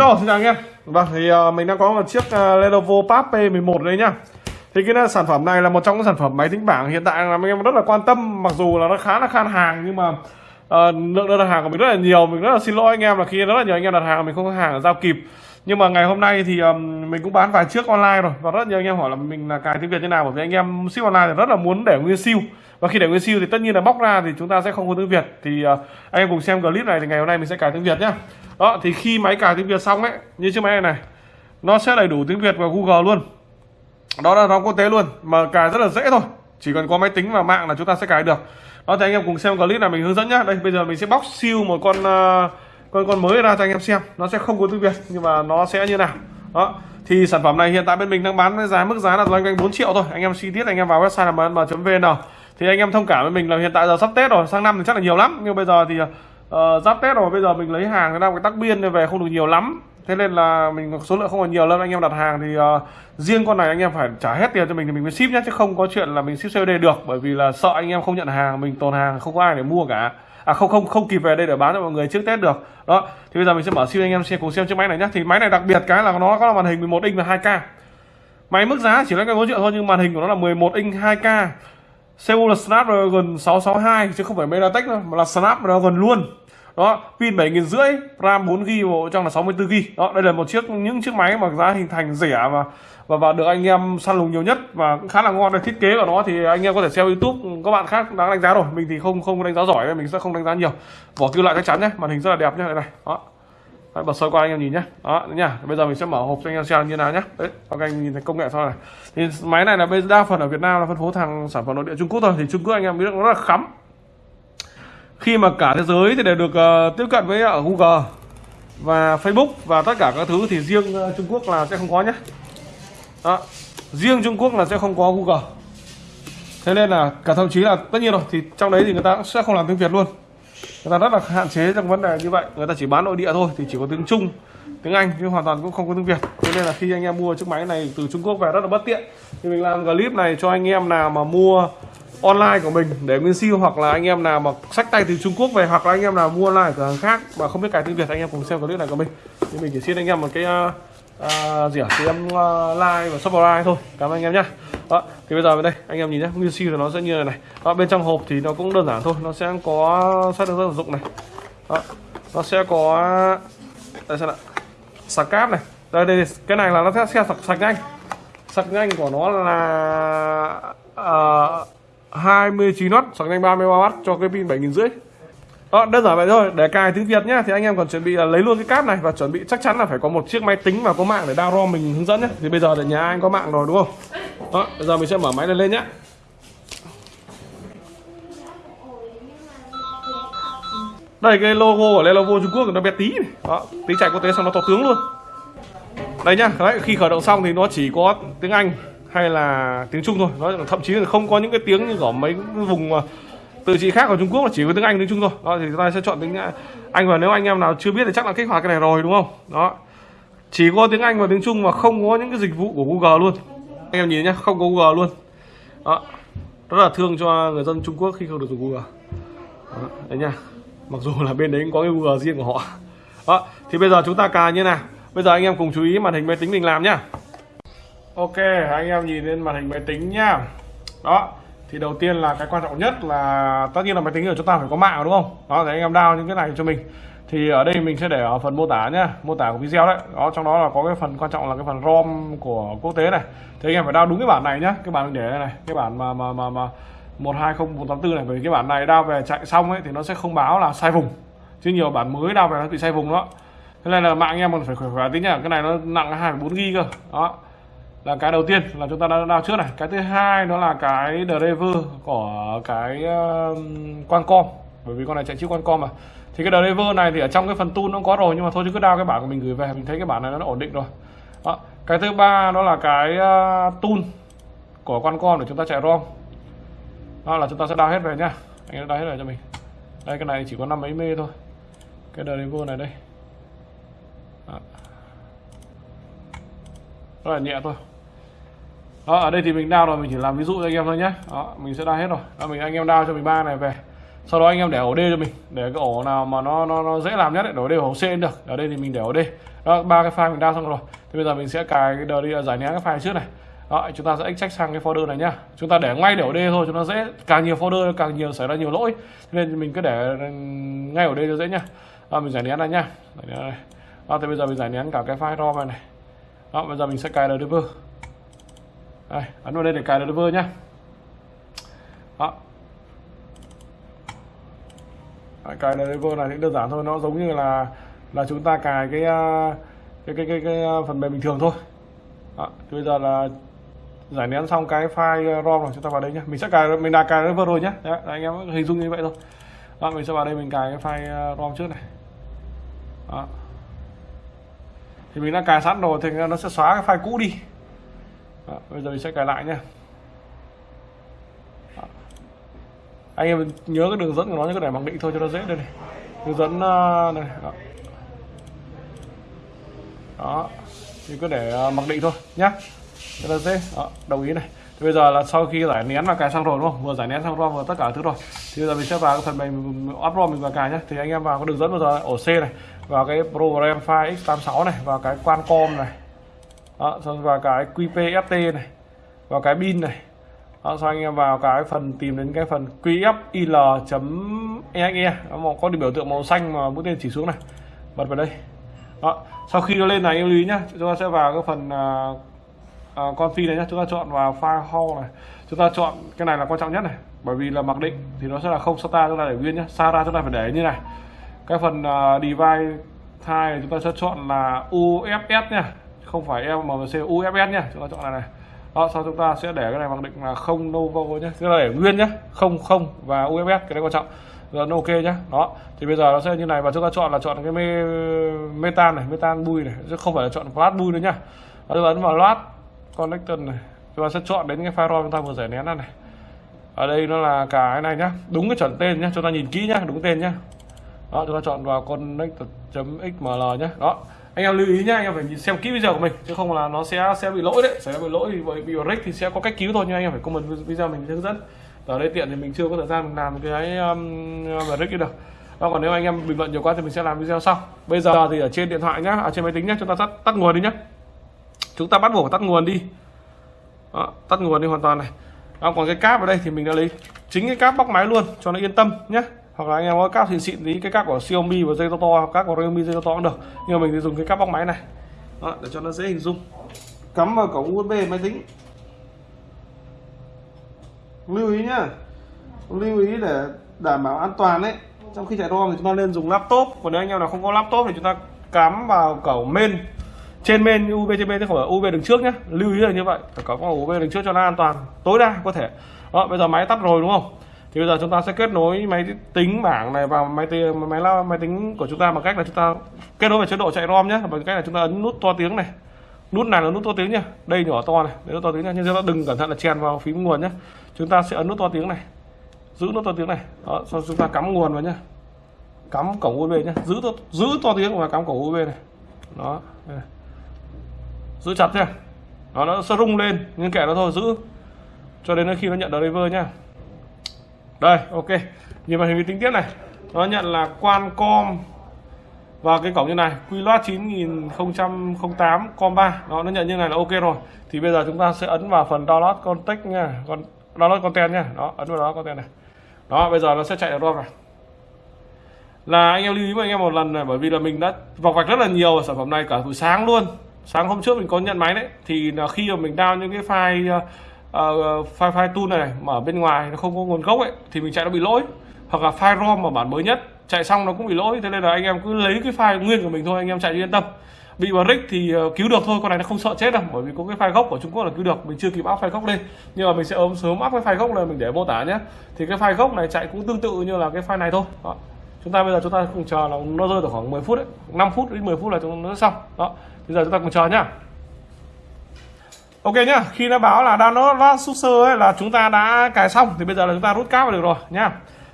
Hello, xin chào anh em. Vâng, thì uh, mình đang có một chiếc uh, Lenovo Pad P11 đây nhá. Thì cái ờ, sản phẩm này là một trong những sản phẩm máy tính bảng hiện tại là anh em rất là quan tâm Mặc dù là nó khá là khan hàng nhưng mà uh, lượng đơn đặt hàng của mình rất là nhiều. Mình rất là xin lỗi anh em là khi rất là nhiều anh em đặt hàng mình không có hàng giao kịp. Nhưng mà ngày hôm nay thì um, mình cũng bán vài chiếc online rồi và rất nhiều anh em hỏi là mình là cài tiếng Việt như nào bởi vì anh em ship online thì rất là muốn để nguyên siêu và khi để nguyên siêu thì tất nhiên là bóc ra thì chúng ta sẽ không có tiếng Việt. Thì uh, anh em cùng xem clip này thì ngày hôm nay mình sẽ cài tiếng Việt nhá. Đó thì khi máy cài tiếng Việt xong ấy như chiếc máy này này nó sẽ đầy đủ tiếng Việt và Google luôn. Đó là đóng quốc tế luôn mà cài rất là dễ thôi. Chỉ cần có máy tính và mạng là chúng ta sẽ cài được. Đó thì anh em cùng xem clip này mình hướng dẫn nhá. Đây bây giờ mình sẽ bóc siêu một con uh, con con mới ra cho anh em xem. Nó sẽ không có tiếng Việt nhưng mà nó sẽ như nào. Đó thì sản phẩm này hiện tại bên mình đang bán với giá mức giá là loanh quanh 4 triệu thôi. Anh em chi tiết anh em vào website là mn.vn thì anh em thông cảm với mình là hiện tại giờ sắp Tết rồi sang năm thì chắc là nhiều lắm. Nhưng bây giờ thì uh, giáp Tết rồi bây giờ mình lấy hàng đang cái tắc biên về không được nhiều lắm. Thế nên là mình số lượng không còn nhiều lắm. Anh em đặt hàng thì uh, riêng con này anh em phải trả hết tiền cho mình thì mình mới ship nhé chứ không có chuyện là mình ship COD được. Bởi vì là sợ anh em không nhận hàng mình tồn hàng không có ai để mua cả. À không không không kịp về đây để bán cho mọi người trước Tết được. Đó thì bây giờ mình sẽ mở siêu anh em xem cùng xem chiếc máy này nhé thì máy này đặc biệt cái là nó có màn hình 11 inch và 2K máy mức giá chỉ là cái 4 triệu thôi nhưng màn hình của nó là 11 inch 2K CPU là Snapdragon 662 chứ không phải MediaTek đâu, mà là Snapdragon luôn. Đó, pin 7 rưỡi, RAM 4 GB bộ trong là 64 GB đó, đây là một chiếc, những chiếc máy mà giá hình thành rẻ và và và được anh em săn lùng nhiều nhất và cũng khá là ngon. Đây, thiết kế của nó thì anh em có thể xem YouTube các bạn khác đang đánh giá rồi. Mình thì không không đánh giá giỏi nên mình sẽ không đánh giá nhiều. Vỏ kim loại chắc chắn nhé, màn hình rất là đẹp nhé, đây này. Đó. Đấy, bật sơ qua anh em nhìn nhé đó nha bây giờ mình sẽ mở hộp cho anh em xem như nào nhé đấy các anh nhìn thấy công nghệ sau này. Thì máy này là bây đa phần ở Việt Nam là phân phối thằng sản phẩm nội địa Trung Quốc thôi. Thì Trung Quốc anh em biết nó rất là khắm. Khi mà cả thế giới thì đều được uh, tiếp cận với ở Google và Facebook và tất cả các thứ thì riêng uh, Trung Quốc là sẽ không có nhé đó. riêng Trung Quốc là sẽ không có Google. Thế nên là cả thậm chí là tất nhiên rồi thì trong đấy thì người ta cũng sẽ không làm tiếng Việt luôn người ta rất là hạn chế trong vấn đề như vậy. Người ta chỉ bán nội địa thôi thì chỉ có tiếng Trung tiếng Anh nhưng hoàn toàn cũng không có tiếng Việt. Cho nên là khi anh em mua chiếc máy này từ Trung Quốc về rất là bất tiện. Thì mình làm clip này cho anh em nào mà mua online của mình để nguyên siêu hoặc là anh em nào mà sách tay từ Trung Quốc về hoặc là anh em nào mua online cửa hàng khác mà không biết cài tiếng Việt anh em cùng xem clip này của mình. Thì mình chỉ xin anh em một cái uh, uh, gì à, thì em uh, like và subscribe thôi. Cảm ơn anh em nhé đó thì bây giờ bên đây anh em nhìn nhé nguyên siêu thì nó sẽ như này này. Đó, bên trong hộp thì nó cũng đơn giản thôi nó sẽ có sách được dẫn sử dụng này. Đó, nó sẽ có đây xem ạ sạc cáp này. Đây đây cái này là nó sẽ sạc sạc nhanh. Sạc nhanh của nó là ờ, uh, 29W sạc nhanh 30W cho cái pin 7500 đó, đơn giản vậy thôi để cài tiếng Việt nhá. Thì anh em còn chuẩn bị là lấy luôn cái cáp này và chuẩn bị chắc chắn là phải có một chiếc máy tính và có mạng để download mình hướng dẫn nhé thì bây giờ ở nhà anh có mạng rồi đúng không? Đó bây giờ mình sẽ mở máy lên lên nhé đây cái logo của Lenovo Trung Quốc nó bé tí này. đó tiếng chạy quốc tế xong nó to tướng luôn. Đây nhá đấy, khi khởi động xong thì nó chỉ có tiếng Anh hay là tiếng Trung thôi. Nó thậm chí là không có những cái tiếng như ở mấy vùng từ trị khác ở Trung Quốc là chỉ có tiếng Anh tiếng Trung thôi. Đó thì chúng ta sẽ chọn tiếng à, Anh và nếu anh em nào chưa biết thì chắc là kích hoạt cái này rồi đúng không? Đó. Chỉ có tiếng Anh và tiếng Trung mà không có những cái dịch vụ của Google luôn. Anh em nhìn nhé không có Google luôn. Đó. Rất là thương cho người dân Trung Quốc khi không được dùng Google. Đó, đấy nha mặc dù là bên đấy cũng có cái Google riêng của họ. Đó thì bây giờ chúng ta cài như nào? Bây giờ anh em cùng chú ý màn hình máy tính mình làm nhá. Ok anh em nhìn lên màn hình máy tính nhá. Đó thì đầu tiên là cái quan trọng nhất là tất nhiên là máy tính của chúng ta phải có mạng, đúng không? Đó thì anh em đao những cái này cho mình. Thì ở đây mình sẽ để ở phần mô tả nhá, mô tả của video đấy. Đó, trong đó là có cái phần quan trọng là cái phần rom của quốc tế này. Thì anh em phải đao đúng cái bản này nhá, cái bản mình để đây này, cái bản mà mà mà mà một hai không tám này. Bởi vì cái bản này đao về chạy xong ấy thì nó sẽ không báo là sai vùng. Chứ nhiều bản mới đao về nó bị sai vùng đó. Thế nên là mạng anh em còn phải khỏe khỏe tí nhá, cái này nó nặng hai bốn gb cơ. Đó là cái đầu tiên là chúng ta đã đào trước này. Cái thứ hai đó là cái driver của cái uh, Qualcomm. Bởi vì con này chạy chip Qualcomm mà. Thì cái driver này thì ở trong cái phần tool nó có rồi nhưng mà thôi chứ cứ đào cái bản của mình gửi về mình thấy cái bản này nó ổn định rồi. Đó. cái thứ ba đó là cái uh, tool của Qualcomm để chúng ta chạy ROM. Đó là chúng ta sẽ đào hết về nhá. Anh đào hết về cho mình. Đây cái này chỉ có năm mấy mê thôi. Cái driver này đây. Đó. rất là nhẹ thôi đó ở đây thì mình đao rồi mình chỉ làm ví dụ cho anh em thôi nhé đó mình sẽ đao hết rồi. Đó, mình anh em đao cho mình ba này về. Sau đó anh em để ổ D cho mình để cái ổ nào mà nó nó, nó dễ làm nhất ấy, để ổ D ổ C được. Ở đây thì mình để ổ D. Đó ba cái file mình đao xong rồi. Thì bây giờ mình sẽ cài cái đờ đi giải nén cái file trước này. Đó chúng ta sẽ extract sang cái folder này nhá. Chúng ta để ngay để ở D thôi chúng ta dễ càng nhiều folder càng nhiều xảy ra nhiều lỗi. Nên mình cứ để ừ, ngay ở D cho dễ nhá. Đó, mình giải nén này nhá. Giải nén này đó, thì bây giờ mình giải nén cả cái file rom này này. Đó bây giờ mình sẽ cài driver đây ấn vào đây để cài driver nhá. Đó. Cài driver này cũng đơn giản thôi nó giống như là là chúng ta cài cái à, cái cái cái, cái à, phần mềm bình thường thôi. Đó, thì bây giờ là giải nén xong cái file à, rom rồi chúng ta vào đây nhé mình sẽ cài mình đã cài driver rồi nhé Đấy, anh em hình dung như vậy thôi. Đó, mình sẽ vào đây mình cài cái file rom trước này. Đó. thì mình đã cài sẵn rồi thì nó sẽ xóa cái file cũ đi đó, bây giờ mình sẽ cài lại nhé ờ. anh em nhớ cái đường dẫn của nó như cái để mặc định thôi cho nó dễ. Đây này đường dẫn ờ, này đó. đó thì cứ để mặc định thôi nhá. Cho nó dễ đó, đồng ý này. Thì bây giờ là sau khi giải nén và cài xong rồi đúng không? Vừa giải nén xong rồi vừa tất cả thứ rồi. Thì bây giờ mình sẽ vào cái phần mềm up rom mình vào cài nhé thì anh em vào cái đường dẫn bây giờ ổ C này vào cái program file x86 này vào cái qualcomm này đó, xong vào cái qpft này vào cái bin này. Đó, sau anh em vào cái phần tìm đến cái phần qfil.exe nó có biểu tượng màu xanh mà mũi tên chỉ xuống này. Bật vào đây. Đó. sau khi nó lên này em lưu ý nhá. Chúng ta sẽ vào cái phần à, à, uh, uh, config này nhá. Chúng ta chọn vào file hall này. Chúng ta chọn cái này là quan trọng nhất này. Bởi vì là mặc định thì nó sẽ là không SATA chúng ta để nguyên nhá. SATA chúng ta phải để như này. Cái phần uh, device thay chúng ta sẽ chọn là UFS nha không phải MMC UFS nha chúng ta chọn này này. Đó sau chúng ta sẽ để cái này mặc định là không Novo nhé sẽ để nguyên nhé không không và UFS cái đấy quan trọng. Rồi nó ok nhá. Đó thì bây giờ nó sẽ như này. Và chúng ta chọn là chọn cái mê, metan này metan bui này. Chứ không phải là chọn flat bui nữa nhá. Đó, chúng ta ấn vào loát connector này. Chúng ta sẽ chọn đến cái firewall chúng ta vừa giải nén ra này. Ở đây nó là cái này nhá. Đúng cái chuẩn tên nhá. Chúng ta nhìn kỹ nhá. Đúng tên nhá. Đó chúng ta chọn vào connector.xml nhé đó anh em lưu ý nhá anh em phải xem kỹ video của mình chứ không là nó sẽ sẽ bị lỗi đấy. Sẽ bị lỗi thì bị rick thì sẽ có cách cứu thôi nhưng anh em phải comment video mình hướng dẫn. Ở đây tiện thì mình chưa có thời gian mình làm cái um, rách được. Đó còn nếu anh em bình luận nhiều quá thì mình sẽ làm video sau. Bây giờ thì ở trên điện thoại nhá ở trên máy tính nhá chúng ta tắt tắt nguồn đi nhá. Chúng ta bắt buộc phải tắt nguồn đi. Đó, tắt nguồn đi hoàn toàn này. Đó, còn cái cáp ở đây thì mình đã lấy chính cái cáp bóc máy luôn cho nó yên tâm nhé hoặc là anh em có cáp xịn xịn tí cái cáp của Xiaomi và dây to to cáp của Realme dây to to cũng được. Nhưng mà mình thì dùng cái cáp bóc máy này. Đó, để cho nó dễ hình dung. Cắm vào cổng USB máy tính. Lưu ý nhá. Lưu ý để đảm bảo an toàn đấy trong khi chạy ROM thì chúng ta nên dùng laptop. Còn nếu anh em nào không có laptop thì chúng ta cắm vào cổng main. Trên main USB trên main chứ không phải USB đứng trước nhé lưu ý là như vậy. Phải cắm USB đứng trước cho nó an toàn tối đa có thể. Đó bây giờ máy tắt rồi đúng không? Thì bây giờ chúng ta sẽ kết nối máy tính bảng này vào máy tính máy máy, máy tính của chúng ta bằng cách là chúng ta kết nối vào chế độ chạy rom nhé bằng cách là chúng ta ấn nút to tiếng này. Nút này là nút to tiếng nhá đây nhỏ to này đây nút to tiếng nha nhưng chúng ta đừng cẩn thận là chèn vào phím nguồn nhé. Chúng ta sẽ ấn nút to tiếng này. Giữ nút to tiếng này. Đó sau chúng ta cắm nguồn vào nhá cắm cổng USB nhé. Giữ to, giữ to tiếng và cắm cổng USB này. Đó giữ chặt nhá đó nó sẽ rung lên. Nhưng kệ nó thôi giữ. Cho đến khi nó nhận driver nhá đây, ok. Nhìn màn hình tính tiếp này. Nó nhận là Qualcomm. Và cái cổng như này quy loát 9008 com 3 đó, nó nhận như này là ok rồi. Thì bây giờ chúng ta sẽ ấn vào phần download contact nha. Còn download content nha. Đó, ấn vào đó content này. Đó, bây giờ nó sẽ chạy được ROM này. Là anh em lưu ý với anh em một lần này, bởi vì là mình đã vọc vạch rất là nhiều sản phẩm này cả buổi sáng luôn. Sáng hôm trước mình có nhận máy đấy. Thì là khi mà mình down những cái file uh, file file tool này mà ở bên ngoài nó không có nguồn gốc ấy thì mình chạy nó bị lỗi. Hoặc là file rom mà bản mới nhất chạy xong nó cũng bị lỗi thế nên là anh em cứ lấy cái file nguyên của mình thôi anh em chạy yên tâm. Bị vào rick thì ờ, cứu được thôi con này nó không sợ chết đâu bởi vì có cái file gốc của Trung Quốc là cứu được mình chưa kịp áp file gốc lên. Nhưng mà mình sẽ ôm sớm áp cái file gốc lên mình để mô tả nhé. Thì cái file gốc này chạy cũng tương tự như là cái file này thôi. Đó. chúng ta bây giờ chúng ta cùng chờ là nó rơi được khoảng 10 phút đấy 5 phút đến 10 phút là chúng nó xong. Đó. Bây giờ chúng ta cùng chờ nhá. Ok nhá, khi nó báo là download last user ấy là chúng ta đã cài xong thì bây giờ là chúng ta rút cáp được rồi nhá.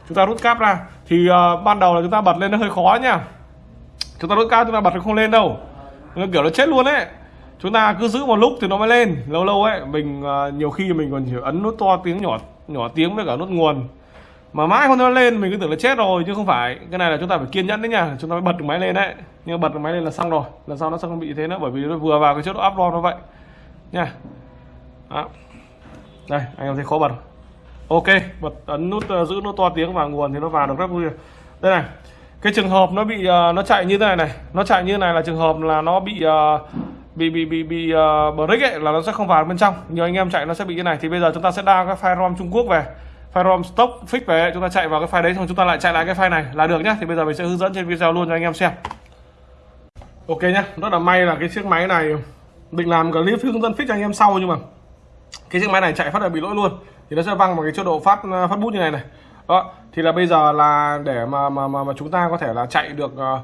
Chúng ta rút cáp ra thì uh, ban đầu là chúng ta bật lên nó hơi khó nhá. Chúng ta rút cáp chúng ta bật nó không lên đâu. Nó kiểu nó chết luôn ấy. Chúng ta cứ giữ một lúc thì nó mới lên. Lâu lâu ấy mình uh, nhiều khi mình còn ấn nút to tiếng nhỏ nhỏ tiếng với cả nút nguồn. mà mãi không nó lên mình cứ tưởng là chết rồi chứ không phải cái này là chúng ta phải kiên nhẫn đấy nha chúng ta mới bật được máy lên đấy nhưng bật được máy lên là xong rồi lần sau nó sẽ không bị thế nữa bởi vì nó vừa vào cái chế độ upload nó vậy nha. Đó. đây anh em thấy khó bật. Ok bật ấn nút uh, giữ nút to tiếng và nguồn thì nó vào được rất vui. Đây này cái trường hợp nó bị uh, nó chạy như thế này này nó chạy như thế này là trường hợp là nó bị uh, bị bị bị bị uh, break ấy là nó sẽ không vào bên trong. Nhiều anh em chạy nó sẽ bị như này. Thì bây giờ chúng ta sẽ download cái file rom Trung Quốc về. File rom stock fix về chúng ta chạy vào cái file đấy xong chúng ta lại chạy lại cái file này là được nhá. Thì bây giờ mình sẽ hướng dẫn trên video luôn cho anh em xem. Ok nhá rất là may là cái chiếc máy này định làm clip hướng dẫn fix cho anh em sau nhưng mà cái chiếc máy này chạy phát là bị lỗi luôn. Thì nó sẽ văng vào cái chế độ phát à, phát bút như này này. Đó thì là bây giờ là để mà mà mà, mà chúng ta có thể là chạy được uh,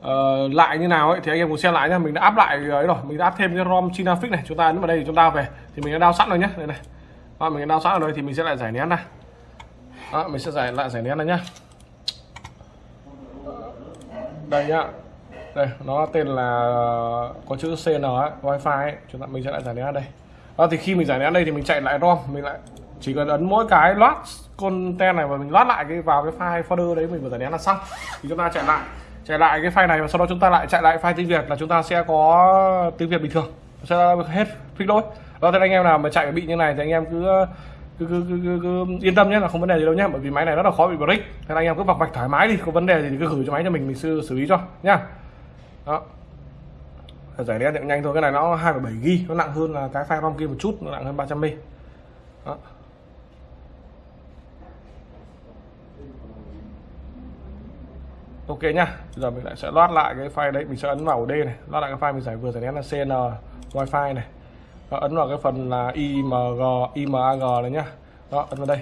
uh, lại như nào ấy thì anh em cùng xem lại nha mình đã áp lại ấy rồi mình đã áp thêm cái rom china fix này. Chúng ta ấn vào đây thì chúng ta về. Thì mình đã đao sẵn rồi nhé đây này. Đó, mình đã đao sẵn ở đây thì mình sẽ lại giải nén này đó, mình sẽ giải lại giải nén này nhá. Đây nhá đây nó tên là có chữ cn ấy, wifi ấy. chúng ta mình sẽ lại giải nén đây. Đó thì khi mình giải nén đây thì mình chạy lại rom mình lại chỉ cần ấn mỗi cái loát content này và mình loát lại cái vào cái file folder đấy mình vừa giải nén là xong. Thì chúng ta chạy lại chạy lại cái file này và sau đó chúng ta lại chạy lại file tiếng việt là chúng ta sẽ có tiếng việt bình thường. Sẽ hết fix lỗi. Đó thì anh em nào mà chạy bị như này thì anh em cứ cứ, cứ, cứ, cứ, cứ yên tâm nhé là không vấn đề gì đâu nhé bởi vì máy này rất là khó bị break. Nên anh em cứ vọc vạch thoải mái đi có vấn đề gì thì cứ gửi cho máy cho mình mình xử, xử lý cho nhá đó. Giải nén nhanh thôi cái này nó 2,7 g nó nặng hơn là cái file rom kia một chút nó nặng hơn 300 m đó. Ok nhá bây giờ mình lại sẽ loát lại cái file đấy mình sẽ ấn vào D này loát lại cái file mình giải vừa giải nén là cn wifi này. Đó, ấn vào cái phần là img imag này nhá. Đó ấn vào đây.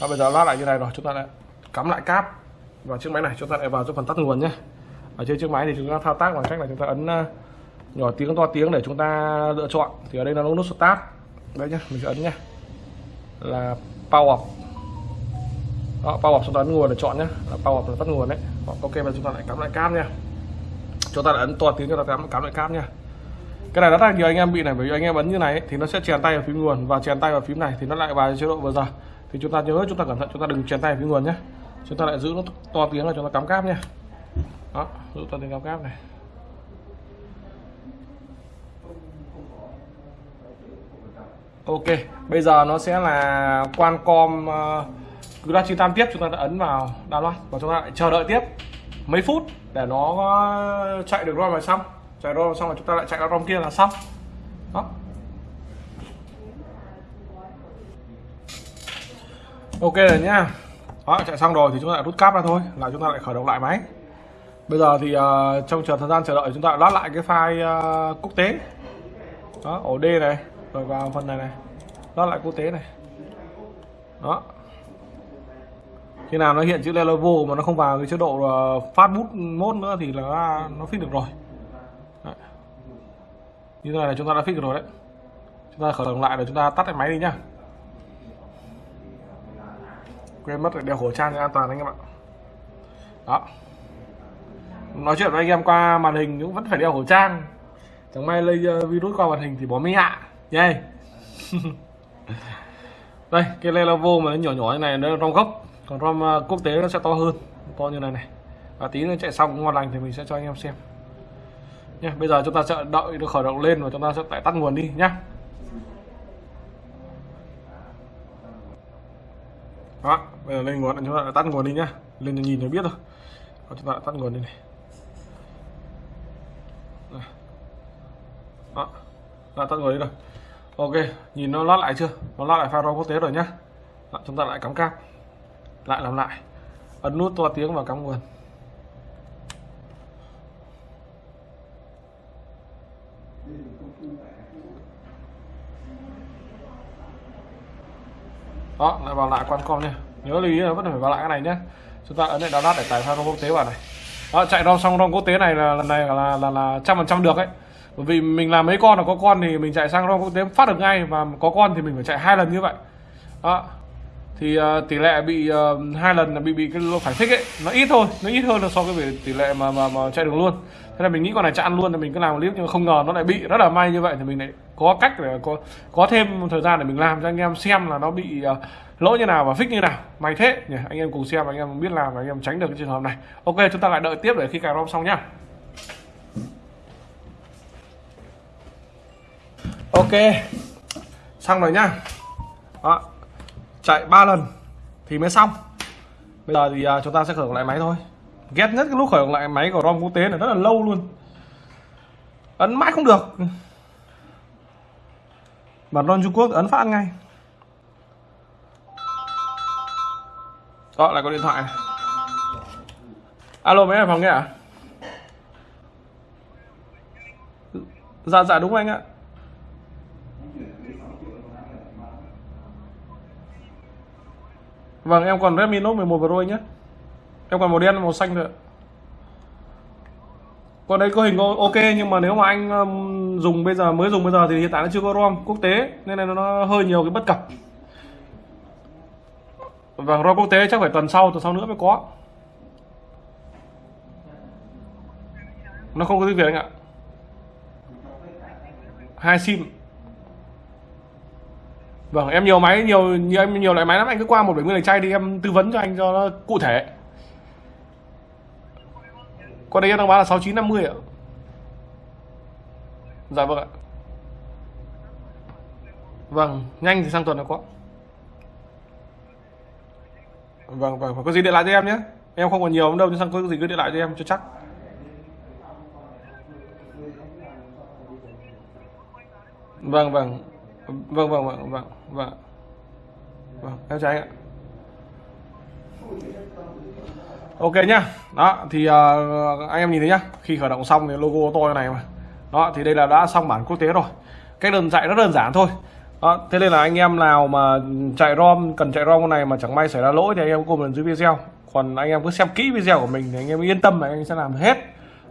Đó, bây giờ loát lại như này rồi chúng ta lại cắm lại cáp vào chiếc máy này chúng ta lại vào cho phần tắt nguồn nhé ở trên chiếc máy thì chúng ta thao tác bằng cách là chúng ta ấn uh, nhỏ tiếng to tiếng để chúng ta lựa chọn. Thì ở đây là nút start. Đấy nhá. Mình sẽ ấn nhá. Là power đó, power chúng ta ấn nguồn để chọn nhé là power là tắt nguồn đấy. Ok và chúng ta lại cắm lại cáp nha. Chúng ta lại ấn to tiếng cho ta cắm cắm lại cáp nha. Cái này rất là nhiều anh em bị này bởi vì anh em ấn như này ấy, thì nó sẽ chèn tay vào phím nguồn. Và chèn tay vào phím này thì nó lại vào chế độ vừa giờ. Thì chúng ta nhớ chúng ta cẩn thận chúng ta đừng chèn tay vào phím nguồn nhé chúng ta lại giữ nó to tiếng là chúng ta cắm cáp nha đó giữ ta tiếng cao cáp này. Ok bây giờ nó sẽ là Qualcomm uh, cứ ra 98 tiếp chúng ta đã ấn vào download và chúng ta lại chờ đợi tiếp mấy phút để nó ờ, chạy được ROM là xong. Chạy ROM xong rồi chúng ta lại chạy ROM kia là xong. Đó. Ok rồi nhá. Đó, chạy xong rồi thì chúng ta lại rút cáp ra thôi là chúng ta lại khởi động lại máy bây giờ thì uh, trong chờ thời gian chờ đợi chúng ta lát lại cái file uh, quốc tế. Đó ổ D này rồi vào phần này này. Lát lại quốc tế này. Đó. Khi nào nó hiện chữ Lenovo mà nó không vào cái chế độ uh, phát bút mode nữa thì là nó fix được rồi. Đấy. như thế này là chúng ta đã fix được rồi đấy. Chúng ta khởi động lại rồi chúng ta tắt cái máy đi nhá. Quên mất đeo khẩu trang cho an toàn anh em ạ. Đó nói chuyện với anh em qua màn hình cũng vẫn phải đeo khẩu trang. Chẳng may lây ờ, virus qua màn hình thì bỏ mi hạ, yeah. đây cái Lenovo mà nó nhỏ nhỏ như này nó trong gốc. Còn rom ờ, quốc tế nó sẽ to hơn to như này này. Và tí nữa chạy xong ngon lành thì mình sẽ cho anh em xem. Nha bây giờ chúng ta sẽ đợi nó khởi động lên và chúng ta sẽ lại tắt nguồn đi nhé. đó bây giờ lên nguồn chúng ta lại tắt nguồn đi nhá. Lên nhìn thì biết rồi chúng ta lại tắt nguồn đi này. Đó đã tắt người đi rồi. Ok nhìn nó lót lại chưa? Nó lót lại file quốc tế rồi nhá. Đó, chúng ta lại cắm cáp. Lại làm lại. Ấn nút to tiếng và cắm nguồn. Đó lại vào lại quan com nha. Nhớ lưu ý là vẫn phải vào lại cái này nhé chúng ta ấn lại download để tải file quốc tế vào này. Đó chạy rom xong rom quốc tế này là lần này là là là trăm phần trăm được ấy bởi vì mình làm mấy con là có con thì mình chạy sang rom quốc tế phát được ngay và có con thì mình phải chạy hai lần như vậy. Đó. Thì uh, tỷ lệ bị uh, hai lần là bị bị cái phải thích ấy nó ít thôi nó ít hơn là so với tỷ lệ mà mà mà chạy đường luôn. Thế là mình nghĩ con này chạy ăn luôn thì mình cứ làm clip nhưng mà không ngờ nó lại bị rất là may như vậy thì mình lại có cách để có có thêm thời gian để mình làm cho anh em xem là nó bị uh, lỗi như nào và fix như nào. May thế nhỉ anh em cùng xem anh em biết làm và anh em tránh được cái trường hợp này. Ok chúng ta lại đợi tiếp để khi cài rom xong nhá. Ok xong rồi nhá. Đó chạy 3 lần thì mới xong. Bây giờ thì uh, chúng ta sẽ khởi động lại máy thôi. Ghét nhất cái lúc khởi động lại máy của rom quốc tế là rất là lâu luôn. Ấn mãi không được. Mà ron trung quốc ấn phát ngay. Đó lại có điện thoại. Này alo mấy phòng nghe à? Dạ dạ đúng anh ạ. Vâng em còn Redmi Note 11 Pro nhé. Em còn màu đen, màu xanh thôi ạ Còn đây có hình ok, nhưng mà nếu mà anh um, dùng bây giờ, mới dùng bây giờ thì hiện tại nó chưa có ROM quốc tế, nên là nó hơi nhiều cái bất cập. Vâng ROM quốc tế chắc phải tuần sau tuần sau nữa mới có. Nó không có tiếng Việt anh ạ. Hai sim. Vâng, em nhiều máy, nhiều nhiều em nhiều loại máy lắm, anh cứ qua một bảy mươi chay đi em tư vấn cho anh cho nó cụ thể. Con đây em đang bán là 6950 ạ. Dạ vâng ạ. Vâng, nhanh thì sang tuần là có. Vâng, vâng vâng, có gì điện lại cho em nhé. Em không còn nhiều đâu nhưng sang có gì cứ điện lại cho em cho chắc. Vâng vâng vâng vâng vâng vâng vâng. Vâng em chào anh ạ. Ok nhá. Đó thì uh, anh em nhìn thấy nhá. Khi khởi động xong thì logo to này mà. Đó thì đây là đã xong bản quốc tế rồi. Cách đơn chạy rất đơn giản thôi. Đó, thế nên là anh em nào mà chạy rom cần chạy rom con này mà chẳng may xảy ra lỗi thì anh em lần dưới video. Còn anh em cứ xem kỹ video của mình thì anh em yên tâm là anh sẽ làm hết.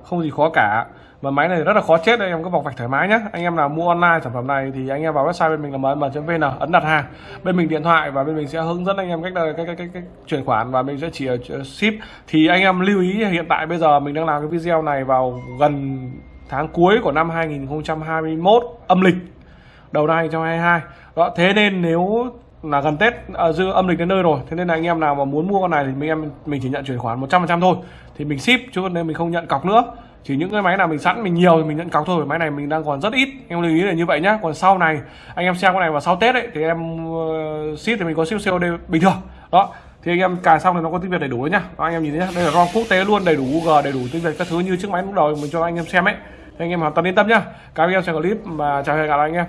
Không gì khó cả và máy này rất là khó chết anh em cứ bọc vạch thoải mái nhé anh em nào mua online sản phẩm này thì anh em vào website bên mình là mm.vn ấn đặt hàng. Bên mình điện thoại và bên mình sẽ hướng dẫn anh em cách ờ, cách cách, cách, cách chuyển khoản và mình sẽ chỉ ờ, ờ, ship. Thì anh em lưu ý hiện tại bây giờ mình đang làm cái video này vào gần tháng cuối của năm 2021 âm lịch đầu năm 2022 đó thế nên nếu là gần Tết à, dư âm lịch đến nơi rồi thế nên là anh em nào mà muốn mua con này thì mình em mình chỉ nhận chuyển khoản 100% thôi. Thì mình ship chứ nên mình không nhận cọc nữa chỉ những cái máy nào mình sẵn mình nhiều thì mình nhận cọc thôi. Máy này mình đang còn rất ít. Em lưu ý là như vậy nhá. Còn sau này anh em xem cái này vào sau tết ấy thì em uh, ship thì mình có ship COD bình thường. Đó. Thì anh em cài xong thì nó có tiếng việt đầy đủ nhá. Đó, anh em nhìn thấy nhá. Đây là rom quốc tế luôn đầy đủ Google đầy đủ tiếng việt các thứ như chiếc máy lúc đầu mình cho anh em xem ấy. Thì anh em hoàn toàn yên tâm nhá. Các anh em xem clip và chào hẹn gặp lại anh em.